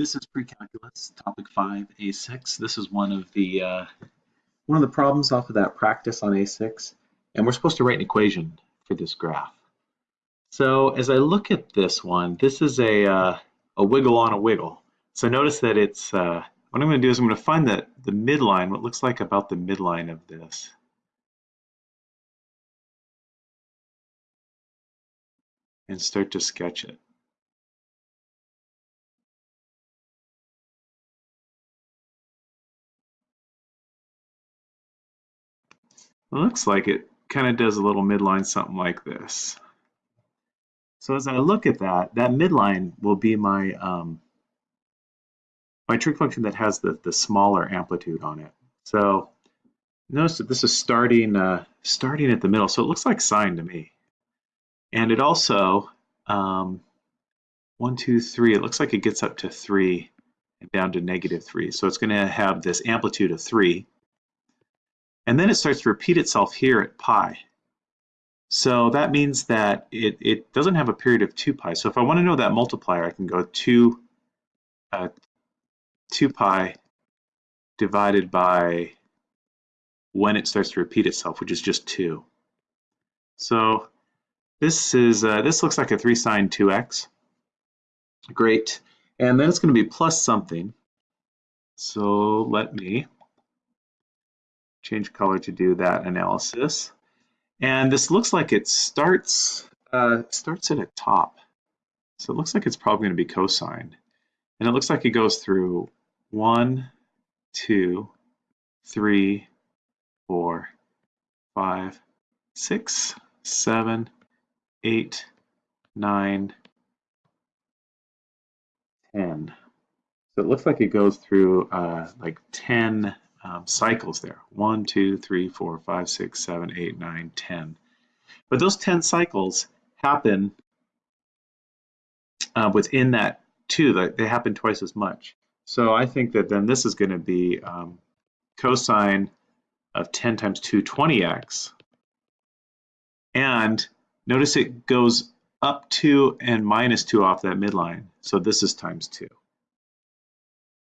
This is pre-calculus, topic 5, A6. This is one of the uh, one of the problems off of that practice on A6, and we're supposed to write an equation for this graph. So as I look at this one, this is a uh, a wiggle on a wiggle. So notice that it's uh, what I'm going to do is I'm going to find that the midline, what looks like about the midline of this. And start to sketch it. Looks like it kind of does a little midline something like this. So as I look at that, that midline will be my um, my trig function that has the, the smaller amplitude on it. So notice that this is starting uh, starting at the middle, so it looks like sine to me. And it also, um, one, two, three, it looks like it gets up to three and down to negative three. So it's going to have this amplitude of three. And then it starts to repeat itself here at pi. So that means that it, it doesn't have a period of 2 pi. So if I want to know that multiplier, I can go 2, uh, 2 pi divided by when it starts to repeat itself, which is just 2. So this is uh, this looks like a 3 sine 2x. Great. And then it's going to be plus something. So let me change color to do that analysis. And this looks like it starts uh, starts at a top. So it looks like it's probably going to be cosine. And it looks like it goes through one, two, three, four, five, six, seven, eight, nine, ten. So it looks like it goes through uh, like 10 um, cycles there. One, two, three, four, five, six, seven, eight, nine, ten. But those 10 cycles happen uh, within that two, they happen twice as much. So I think that then this is going to be um, cosine of 10 times 2, 20x. And notice it goes up 2 and minus 2 off that midline. So this is times 2.